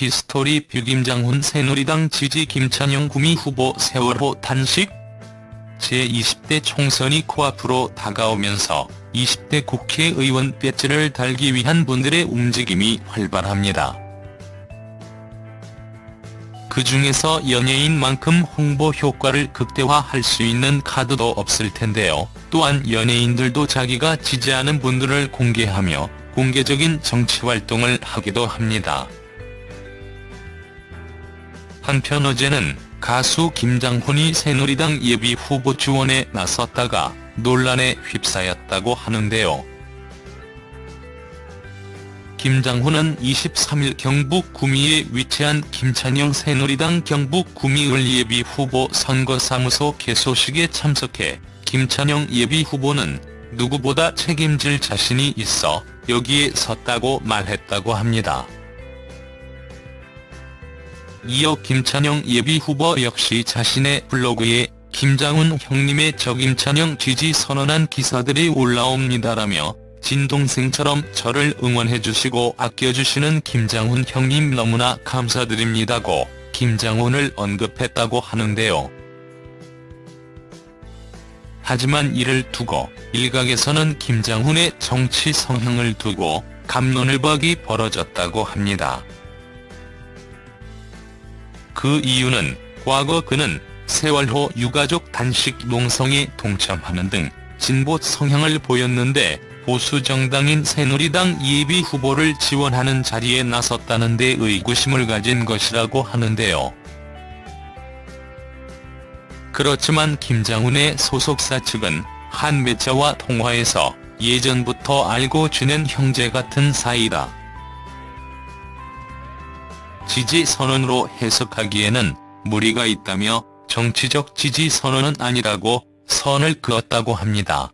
History View 김장훈 새누리당 지지 김찬영 구미 후보 세월호 단식 제20대 총선이 코앞으로 다가오면서 20대 국회의원 배지를 달기 위한 분들의 움직임이 활발합니다. 그 중에서 연예인만큼 홍보 효과를 극대화할 수 있는 카드도 없을 텐데요. 또한 연예인들도 자기가 지지하는 분들을 공개하며 공개적인 정치활동을 하기도 합니다. 한편 어제는 가수 김장훈이 새누리당 예비 후보 지원에 나섰다가 논란에 휩싸였다고 하는데요. 김장훈은 23일 경북 구미에 위치한 김찬영 새누리당 경북 구미을 예비 후보 선거사무소 개소식에 참석해 김찬영 예비 후보는 누구보다 책임질 자신이 있어 여기에 섰다고 말했다고 합니다. 이어 김찬영 예비 후보 역시 자신의 블로그에 김장훈 형님의 저 김찬영 지지 선언한 기사들이 올라옵니다라며 진동생처럼 저를 응원해주시고 아껴주시는 김장훈 형님 너무나 감사드립니다고 김장훈을 언급했다고 하는데요. 하지만 이를 두고 일각에서는 김장훈의 정치 성향을 두고 감론을 박이 벌어졌다고 합니다. 그 이유는 과거 그는 세월호 유가족 단식 농성에 동참하는 등 진보 성향을 보였는데 보수 정당인 새누리당 예비 후보를 지원하는 자리에 나섰다는 데 의구심을 가진 것이라고 하는데요. 그렇지만 김장훈의 소속사 측은 한 매체와 통화에서 예전부터 알고 지낸 형제 같은 사이다. 지지 선언으로 해석하기에는 무리가 있다며 정치적 지지 선언은 아니라고 선을 그었다고 합니다.